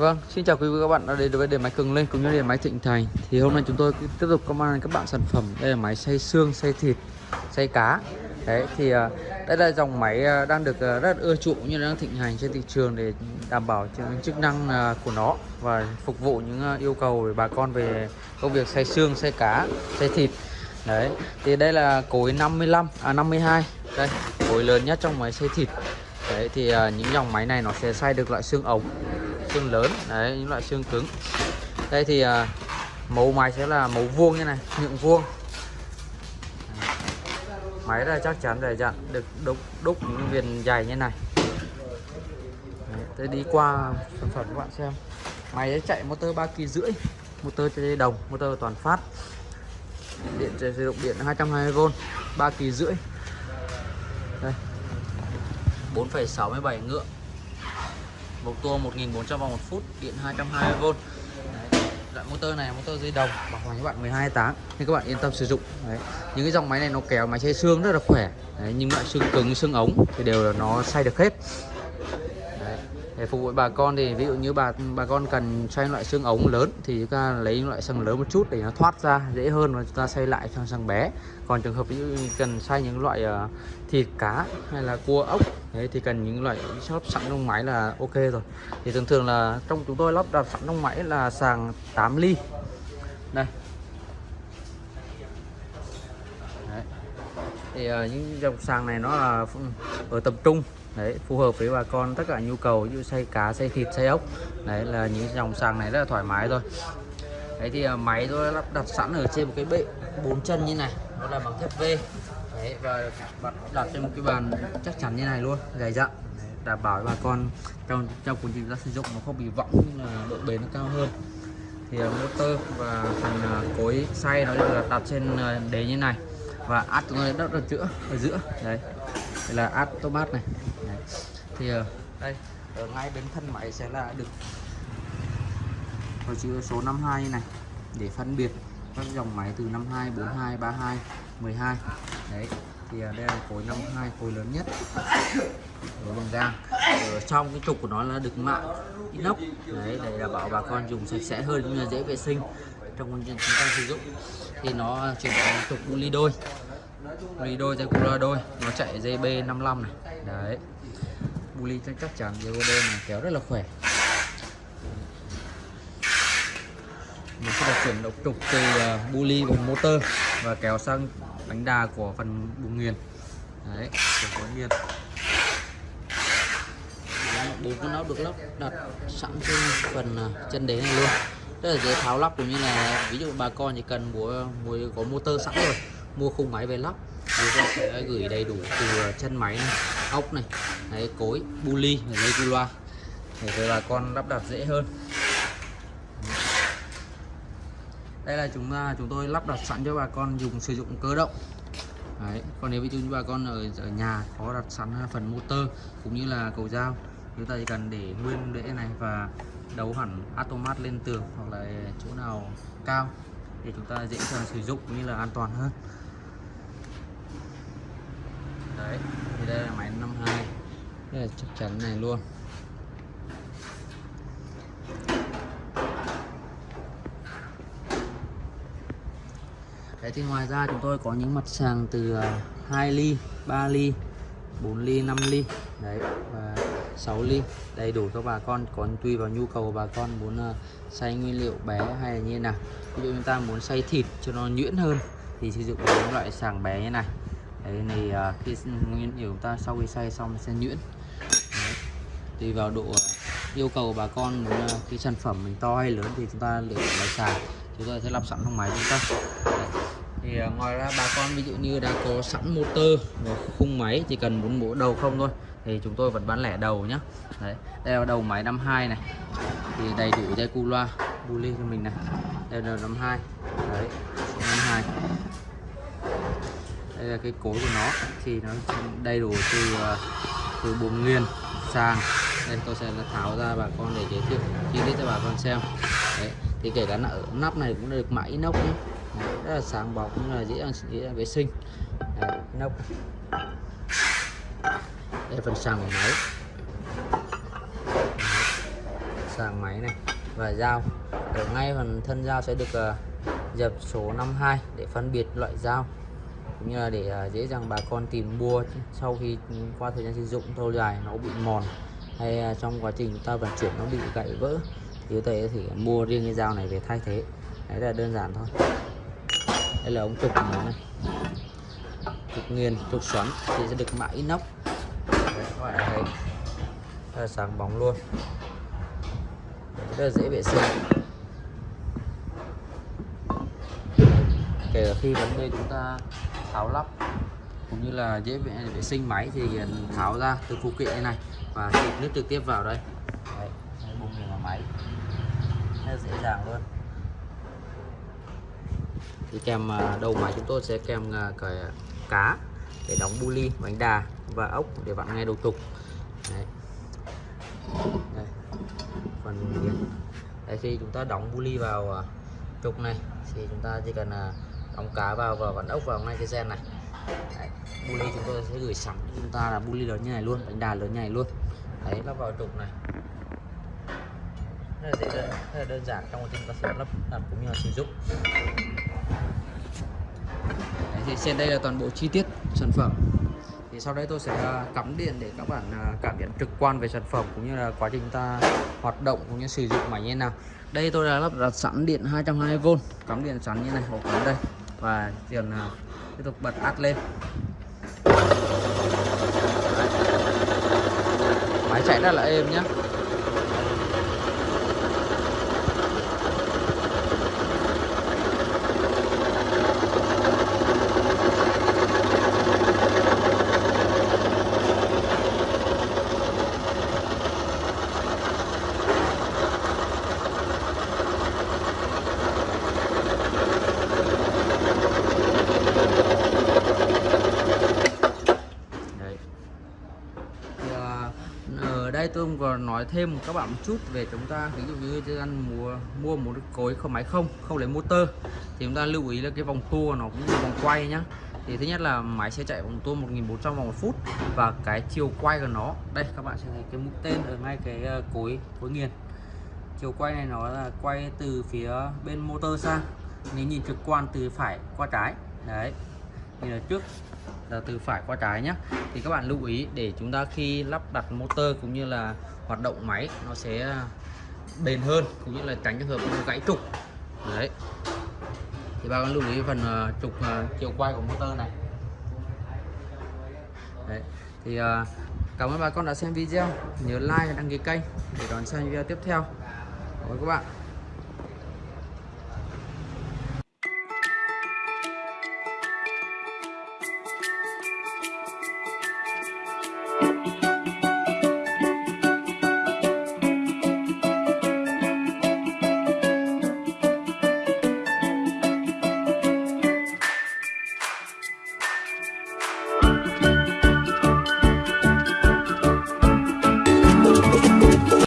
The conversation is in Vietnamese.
Vâng, xin chào quý vị và các bạn đã đến với đề máy Cường Linh cũng như đề máy Thịnh Thành. Thì hôm nay chúng tôi tiếp tục có mang các bạn sản phẩm đây là máy xay xương, xay thịt, xay cá. Đấy thì à, đây là dòng máy à, đang được à, rất ưa chuộng như đang thịnh hành trên thị trường để đảm bảo chức năng của nó và phục vụ những yêu cầu của bà con về công việc xay xương, xay cá, xay thịt. Đấy, thì đây là cối 55 à 52. Đây, cối lớn nhất trong máy xay thịt. Đấy thì những dòng máy này nó sẽ xay được loại xương ống xương lớn đấy những loại xương cứng. Đây thì à, mẫu máy sẽ là mẫu vuông như này miệng vuông. Máy là chắc chắn để dặn được đúc đúc những viền dày như này. Đấy, tôi đi qua sản phẩm các bạn xem. Máy sẽ chạy motor 3 kỳ rưỡi motor chơi đồng motor toàn phát. Điện sử dụng điện 220V 3 kỳ rưỡi. Đây 4,67 ngựa một tua 1400 vòng một phút, điện 220V Đấy. loại motor này motor dây đồng, bảo hành các bạn 12 tháng thì các bạn yên tâm sử dụng Đấy. những cái dòng máy này nó kéo máy xay xương rất là khỏe Đấy. nhưng loại xương cứng, xương ống thì đều là nó xay được hết để phục vụ bà con thì ví dụ như bà bà con cần xoay loại xương ống lớn thì chúng ta lấy loại xương lớn một chút để nó thoát ra dễ hơn và chúng ta xoay lại sang xương bé. Còn trường hợp ví dụ như cần xoay những loại uh, thịt cá hay là cua ốc đấy thì cần những loại lắp sẵn trong máy là ok rồi. Thì thường thường là trong chúng tôi lắp đặt sẵn trong máy là sàng 8 ly. Đây. Đấy. thì uh, những dòng sàng này nó là ừ, ở tập trung đấy, phù hợp với bà con, tất cả nhu cầu như xay cá xay thịt xay ốc. Đấy, là những dòng sàng này rất là thoải mái thôi. Đấy thì à, máy tôi lắp đặt sẵn ở trên một cái bệ bốn chân như này, nó là bằng thép V. Đấy, và đặt trên một cái bàn chắc chắn như này luôn, dày dặn. Đảm bảo bà con trong trong quá trình ra sử dụng nó không bị võng nhưng là độ bền nó cao hơn. Thì à, motor và phần à, cối xay nó được đặt trên đế như này. Và át chúng tôi đất ở giữa ở giữa. Đấy, đây là automat này thì ờ, đây ở ngay bên thân máy sẽ là được có chữ số 52 này để phân biệt các dòng máy từ 52 42 32 12 đấy thì ờ, đây là khối 52 khối lớn nhất. Ở bằng gang ở trong cái trục của nó là được mạ inox. Đấy để đảm bảo bà con dùng sạch sẽ hơn cũng như dễ vệ sinh trong chúng ta sử dụng. Thì nó chuyển thành trục ly đôi ly đôi dây cula đôi nó chạy dây b 55 này. Đấy buli chắc chắn dây đây này, kéo rất là khỏe. Mình sẽ được chuyển độc trục từ à, buli bằng motor và kéo sang bánh đà của phần bùng nghiền. Đấy của nghiền. Bốn con áo được lắp đặt sẵn trên phần à, chân đế này luôn. Rất là dễ tháo lắp cũng như là, ví dụ bà con chỉ cần mua mua, có motor sẵn rồi, mua khung máy về lắp chúng sẽ gửi đầy đủ từ ờ, chân máy này ốc này đấy, cối buli và dây cu loa để cho bà con lắp đặt dễ hơn đây là chúng ta chúng tôi lắp đặt sẵn cho bà con dùng sử dụng cơ động Đấy. còn nếu ví dụ như bà con ở, ở nhà có đặt sẵn à, phần motor cũng như là cầu dao chúng ta chỉ cần để nguyên đễ này và đấu hẳn automat lên tường hoặc là chỗ nào cao để chúng ta dễ dàng sử dụng cũng như là an toàn hơn đấy thì đây là máy 52 đây là chắc chắn này luôn. Đấy thì ngoài ra chúng tôi có những mặt sàng từ à, 2 ly, 3 ly, 4 ly, 5 ly. Đấy và 6 ly. Đầy đủ cho bà con còn tùy vào nhu cầu của bà con muốn à, xay nguyên liệu bé hay là như nào. Ví dụ chúng ta muốn xay thịt cho nó nhuyễn hơn thì sử dụng những loại sàng bé như này đấy này à, khi nguyên liệu ta sau khi xay xong sẽ nhuyễn. Đấy. tùy vào độ à, yêu cầu bà con muốn à, cái sản phẩm mình to hay lớn thì chúng ta lựa chọn máy xài chúng ta sẽ lắp sẵn trong máy chúng ta. Đấy. thì à, ngoài ra bà con ví dụ như đã có sẵn motor và khung máy chỉ cần muốn mổ đầu không thôi thì chúng tôi vẫn bán lẻ đầu nhé đấy. Đây là đầu máy 52 này. Thì đầy đủ dây cu loa bu ly cho mình này. Đây là 52 đấy 52 đây là cái cối của nó. Thì nó đầy đủ từ ờ, từ buồng nguyên sàng. Đây tôi sẽ tháo ra bà con để giới thiệu. Chi tiết cho bà con xem. Đấy thì kể cả ở nắp này cũng được mã inox đấy, rất là sáng bóng cũng là dễ dàng, dễ dàng vệ sinh. Đấy, inox. Đây là phần sàng của máy. Sàng máy này và dao. Ở ngay phần thân dao sẽ được uh, dập số 52 để phân biệt loại dao cũng như là để à, dễ dàng bà con tìm mua sau khi qua thời gian sử dụng lâu dài nó bị mòn hay à, trong quá trình chúng ta vận chuyển nó bị gãy vỡ thì có thể thì mua riêng cái dao này về thay thế. Đấy là đơn giản thôi. Đây là ống trục của nó này. Trục nghiền trục xoắn thì sẽ được mã inox đấy, các bạn thấy. Rất là sáng bóng luôn. Rất là dễ vệ sinh. Kể cả khi vấn đề chúng ta tháo lắp. Cũng như là dễ vệ, vệ sinh máy thì ừ, tháo ra từ phụ kiện này và xịt nước trực tiếp vào đây. Đấy, bung vào máy. Rất dễ dàng luôn. Thì kèm à, đầu máy chúng tôi sẽ kèm à, cái cá để đóng bu ly bánh đà và ốc để bạn nghe đầu trục. Đấy. Đây. phần đấy, khi chúng ta đóng bu ly vào à, trục này thì chúng ta chỉ cần đóng cá vào và vặn ốc vào ngay cái gen này. Đấy. bu chúng tôi sẽ gửi sẵn chúng ta là bu lớn như này luôn bánh đà lớn như này luôn. Đấy lắp vào trục này. Rất là dễ đơn, rất là đơn giản trong quá trình ta sử lắp đặt cũng như là sử dụng. Đấy, thì trên đây là toàn bộ chi tiết sản phẩm. Thì sau đây tôi sẽ à, cắm điện để các bạn à, cảm nhận trực quan về sản phẩm cũng như là quá trình ta hoạt động cũng như sử dụng máy như thế nào. Đây tôi đã lắp đặt sẵn điện 220V cắm điện sẵn như này hộp cắm đây và tiền tiếp tục bật át lên. Máy chạy rất là êm nhé Đấy. Thì, à, ở đây tôi còn nói thêm các bạn một chút về chúng ta, ví dụ như chúng ta mua mua một cái cối không, máy không không lấy motor, thì chúng ta lưu ý là cái vòng tua nó cũng như vòng quay nhá. Thì thứ nhất là máy sẽ chạy vòng tua 1400 vòng một phút và cái chiều quay của nó, đây các bạn sẽ thấy cái mũi tên ở ngay cái ờ, cối cối nghiền. Chiều quay này nó là quay từ phía bên motor sang, nếu nhìn trực quan từ phải qua trái, đấy. Nhìn ở trước là từ phải qua trái nhé thì các bạn lưu ý để chúng ta khi lắp đặt motor cũng như là hoạt động máy, nó sẽ ờ, bền hơn cũng như là tránh trường hợp gãy trục. Đấy. Thì bà con lưu ý phần ờ, trục chiều quay của motor này. Đấy. Thì cảm ơn bà con đã xem video. Nhớ like và đăng ký kênh để đón xem video tiếp theo. Cảm ơn các bạn.